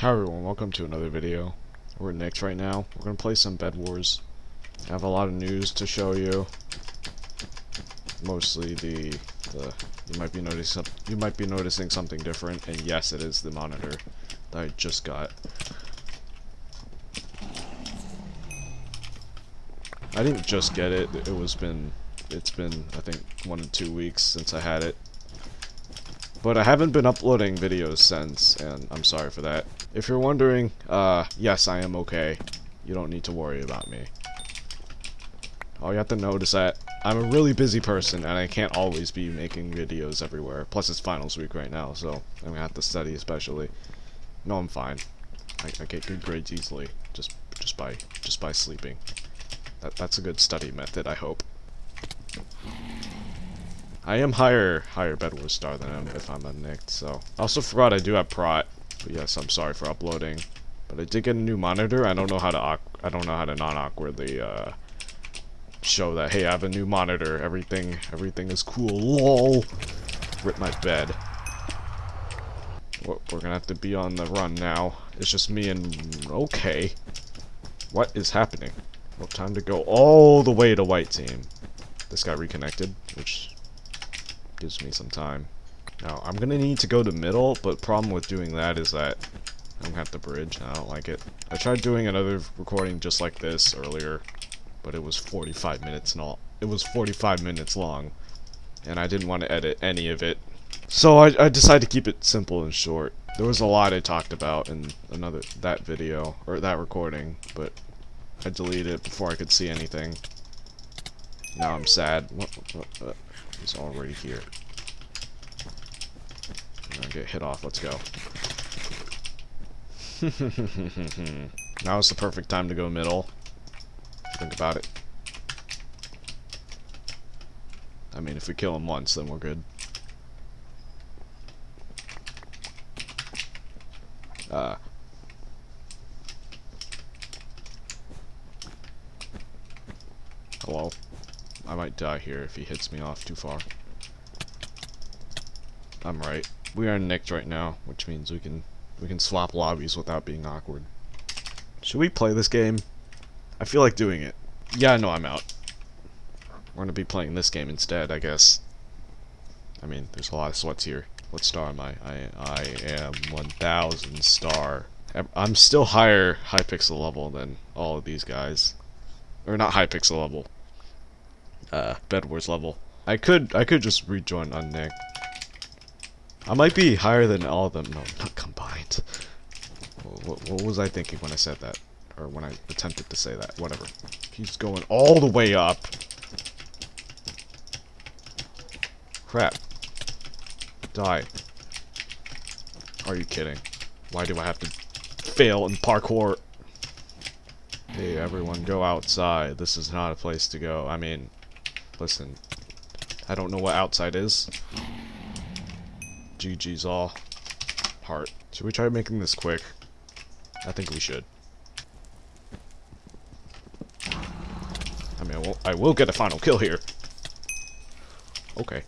Hi everyone, welcome to another video. We're Nick's right now. We're gonna play some Bed Wars. I have a lot of news to show you. Mostly the the you might be noticing you might be noticing something different, and yes, it is the monitor that I just got. I didn't just get it. It was been it's been I think one to two weeks since I had it. But I haven't been uploading videos since, and I'm sorry for that. If you're wondering, uh, yes, I am okay. You don't need to worry about me. All you have to know is that I'm a really busy person, and I can't always be making videos everywhere. Plus, it's finals week right now, so I'm gonna have to study especially. No, I'm fine. I, I get good grades easily, just just by just by sleeping. That that's a good study method, I hope. I am higher higher Bedwars star than him if I'm a Nick, so. I also forgot I do have Prot. But yes, I'm sorry for uploading. But I did get a new monitor. I don't know how to I don't know how to non-awkwardly uh, show that hey, I have a new monitor. Everything everything is cool. Lol. Rip my bed. We're gonna have to be on the run now. It's just me and okay. What is happening? Well, time to go all the way to white team. This got reconnected, which gives me some time. Now, I'm gonna need to go to middle, but problem with doing that is that I'm have to bridge, I don't like it. I tried doing another recording just like this earlier, but it was 45 minutes all. It was 45 minutes long, and I didn't want to edit any of it. So I, I decided to keep it simple and short. There was a lot I talked about in another that video, or that recording, but I deleted it before I could see anything. Now I'm sad. What, what, what, He's already here. I'm gonna get hit off. Let's go. now is the perfect time to go middle. Think about it. I mean, if we kill him once, then we're good. Uh. Hello. I might die here if he hits me off too far. I'm right. We are nicked right now, which means we can we can swap lobbies without being awkward. Should we play this game? I feel like doing it. Yeah, no, I'm out. We're gonna be playing this game instead, I guess. I mean, there's a lot of sweats here. What star am I? I I am 1000 star. I'm still higher Hypixel level than all of these guys. Or not Hypixel level, uh, Bed Wars level. I could I could just rejoin on Nick. I might be higher than all of them. No, not combined. What, what was I thinking when I said that? Or when I attempted to say that? Whatever. He's going all the way up. Crap. Die. Are you kidding? Why do I have to fail in parkour? Hey, everyone, go outside. This is not a place to go. I mean, Listen, I don't know what outside is. GG's all. Heart. Should we try making this quick? I think we should. I mean, I will, I will get a final kill here. Okay.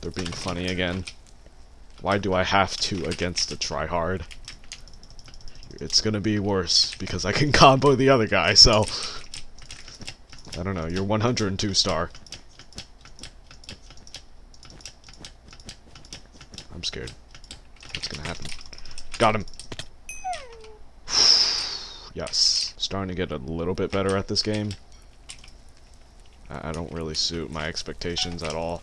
They're being funny again. Why do I have to against a tryhard? It's gonna be worse because I can combo the other guy, so... I don't know, you're 102 star. I'm scared. What's gonna happen? Got him! yes. Starting to get a little bit better at this game. I, I don't really suit my expectations at all.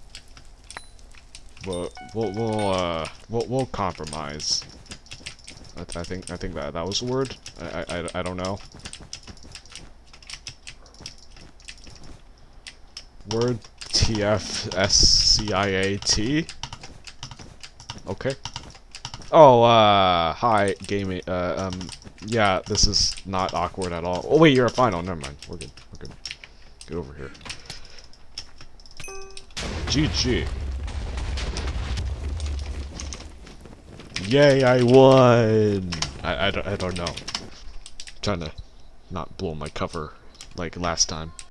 But we'll, we'll, uh, we'll, we'll compromise. I, th I, think I think that that was the word. I, I I don't know. Word T F S C I A T. Okay. Oh, uh, hi, gaming. Uh, um, yeah, this is not awkward at all. Oh wait, you're a final. Never mind. We're good. We're good. Get over here. GG. Yay, I won! I, I, don't, I don't know. I'm trying to not blow my cover like last time.